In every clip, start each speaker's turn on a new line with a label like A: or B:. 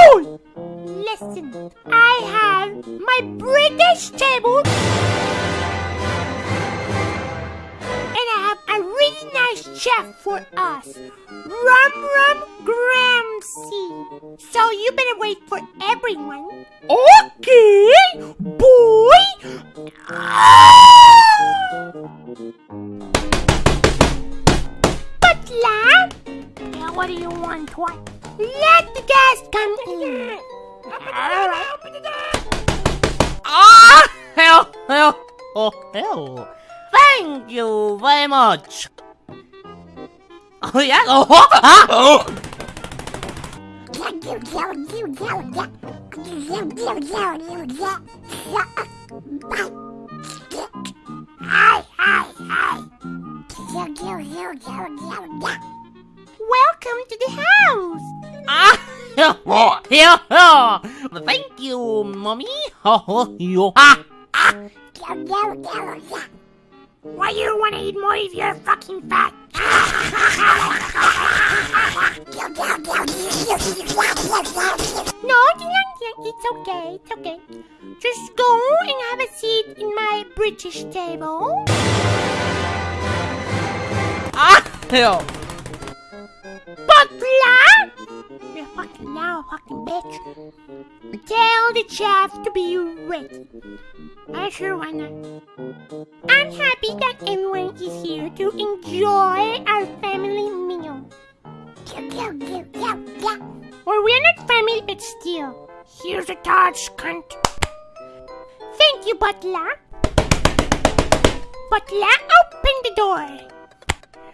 A: fool! Listen, I have my British table and I have a really nice chef for us, Rum Rum Gramsci. So you better wait for everyone.
B: Okay,
A: boy! Butler! Now what do you want, what? Let the guest come in.
C: Ah, hell, hell, oh, hell. Thank you very much. Oh, yeah? Oh, ah!
A: Welcome to the house.
C: Ah, yeah, yeah. Thank you, mommy. Oh, you, ah,
A: Why you don't want to eat more if you're fucking fat? No, it's okay, it's okay. Just go and have a seat in my British table.
C: ah, hell.
A: Butler! You fucking now, fucking bitch. Tell the chef to be ready. I sure wanna. I'm happy that everyone is here to enjoy our family meal. Or we're not family, but still. Here's a touch, cunt. Thank you, Butler. Butler, open the door.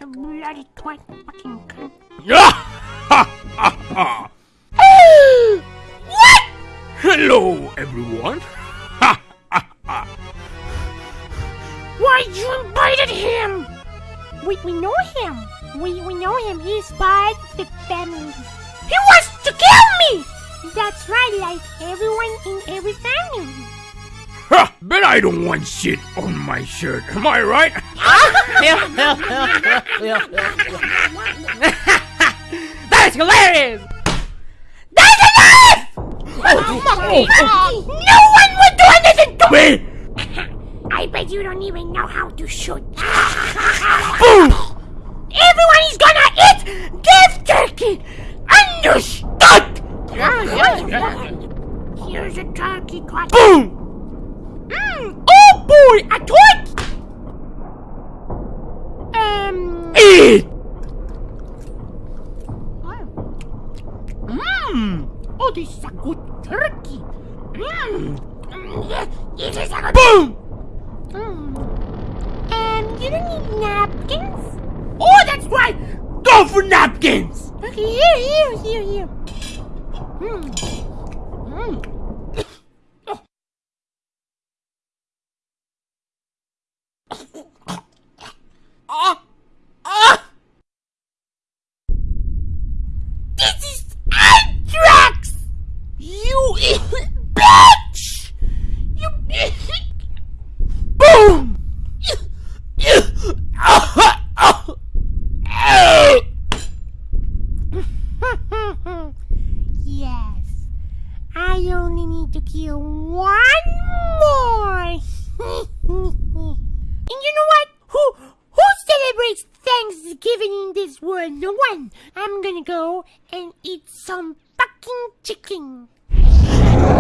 A: You bloody twat, fucking cunt. what?
B: Hello, everyone.
A: Why you invited him? We we know him. We we know him. He's part of the family. He wants to kill me. That's right, like everyone in every family.
B: Ha! Bet I don't want shit on my shirt. Am I right?
C: That's hilarious. That's enough!
B: Oh, oh,
A: oh, no one would do anything to Me? I bet you don't even know how to shoot. Boom! Everyone is gonna eat beef turkey. Understood? Here's a turkey cut. Boom! Mm, boy, a twit! Um. Eat!
B: Mmm.
A: Oh, this is a good turkey. Mmm. This is a good. Boom! Mm. Um, you don't need napkins? Oh, that's right.
B: Go for napkins!
A: Okay, here, here, here, here. Mmm. Mmm.
B: Ah, ah.
A: This is anthrax!
B: You bitch! You Boom!
A: yes. I only need to kill one more. and you know what? Who who celebrates Thanksgiving in this world? No one. I'm gonna go and eat some fucking chicken.